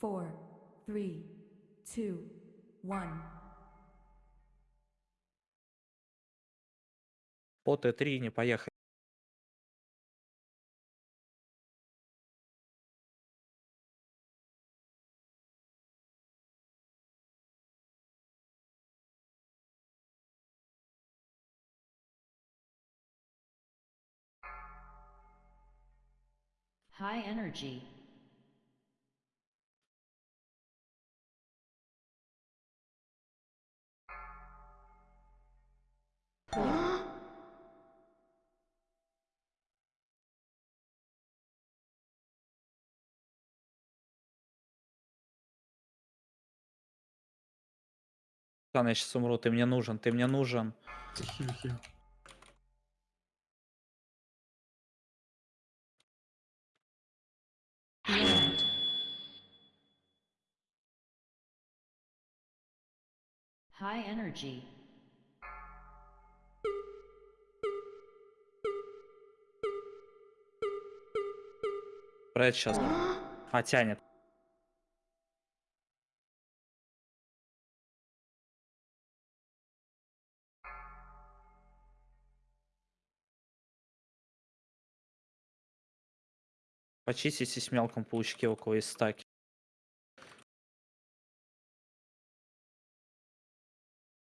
four, three, two, one. По Т3 не поехали. High energy. Ладно, я сейчас умру, ты мне нужен, ты мне нужен. Хил, хил. Land. High energy. Брать сейчас. А, тянет. Почистите с мелком паучки, у кого есть стаки.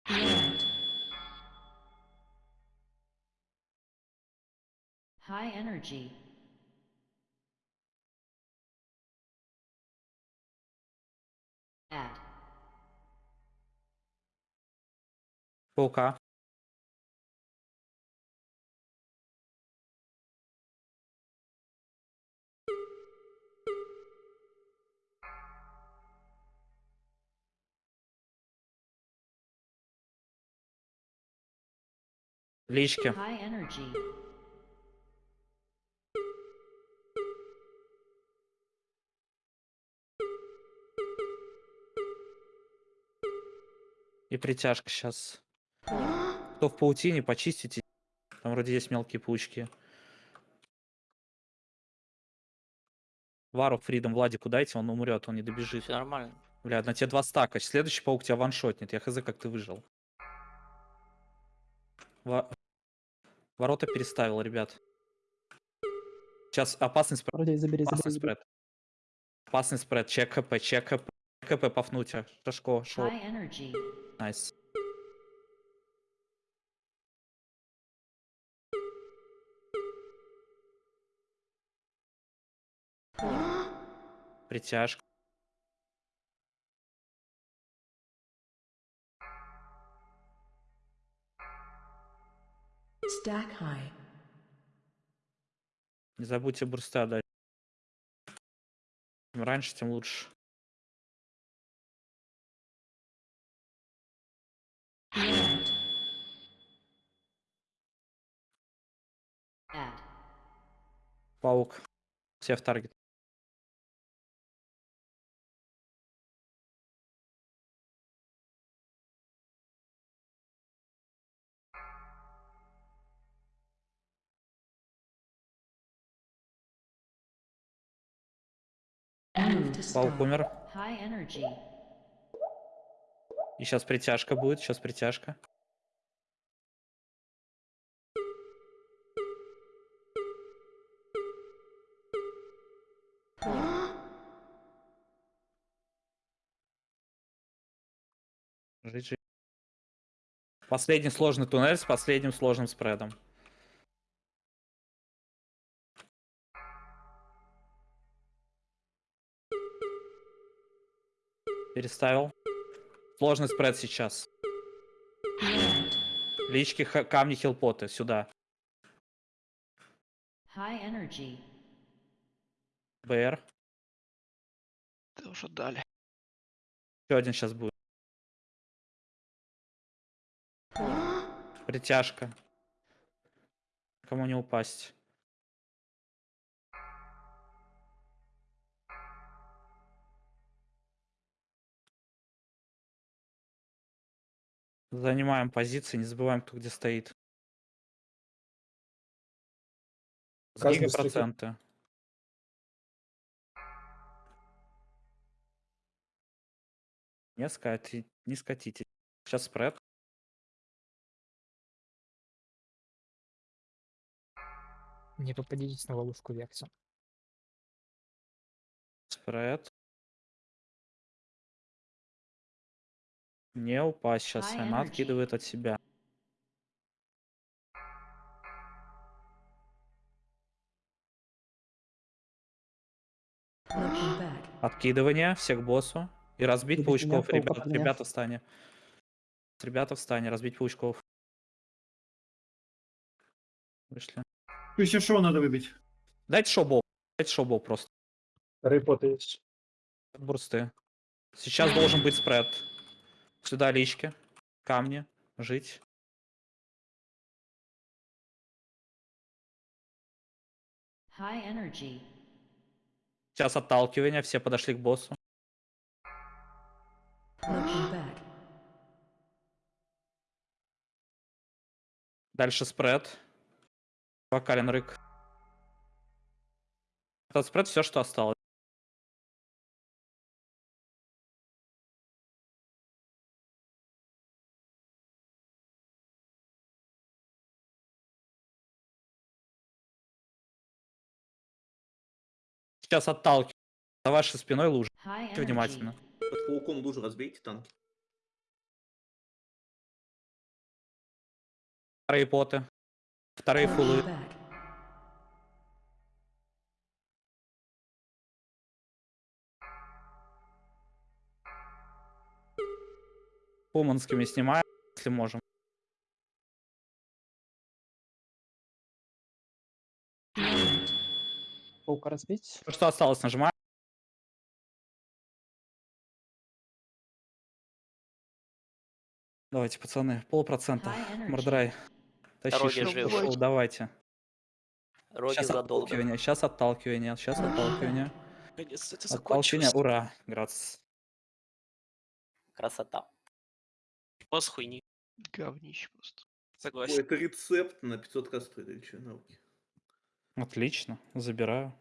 Land. High energy. Add. Focar. Lisca. High energy. И притяжка сейчас. Кто в паутине, почистите. Там вроде есть мелкие паучки. Вару Фридом Владику дайте, он умрет, он не добежит. Все нормально. Бля, на тебе два стака. Следующий паук тебя ваншотнет. Я хз, как ты выжил. Во- Ворота переставил, ребят. Сейчас опасный спред. Вроде забери, Опасный забери, забери. спред. Опасный спред. Чек ХП, чек ХП. ХП пафнуть. Шашко, шо. Найс. Притяжка. Stack high. Не забудьте бурста дать. Чем раньше, тем лучше. Land. Add. Паук. Все в таргет. Move to Паук stack. умер. High energy. И сейчас притяжка будет. Сейчас притяжка. Жить, жить. Последний сложный туннель с последним сложным спредом. Переставил. Сложный спред сейчас. Лички, камни, хилпоты. Сюда. High energy. БР. Ты уже дали. Еще один сейчас будет. Притяжка. Кому не упасть. Занимаем позиции, не забываем, кто где стоит. Сдвигаем стрелок- проценты. Не скати, не скатите. Сейчас спред. Не попадитесь на ловушку Векса. Спред. Не упасть сейчас. Она откидывает от себя. Откидывание всех к боссу. И разбить Убить паучков. меня, Ребят, пауков меня. ребята в стане. Ребята в стане. Разбить паучков. Вышли. Еще шоу надо выбить. Дайте шоу Дайте шоу просто. Рыпоты есть. Бурсты. Сейчас должен быть спред. Сюда лички. Камни. Жить. High energy. Сейчас отталкивание. Все подошли к боссу. Дальше спред. Вокален рык. Этот спред все, что осталось. Сейчас отталкиваю. За вашей спиной лужа. Внимательно. Под пауком лужу разбейте танки. Вторые поты. Вторые фулы. Пуманскими снимаем, если можем. Паука разбить. Что осталось, нажимаем. Давайте, пацаны, полпроцента. Мордрай. Тащи пошел, давайте. Роги Сейчас задолго. отталкивание, сейчас отталкивание, сейчас отталкивание. Это Отталкивание, ура, грац. Красота. Босс хуйни. Говнище просто. Ой, Согласен. это рецепт на 500 кастры или что, науки. Отлично, забираю.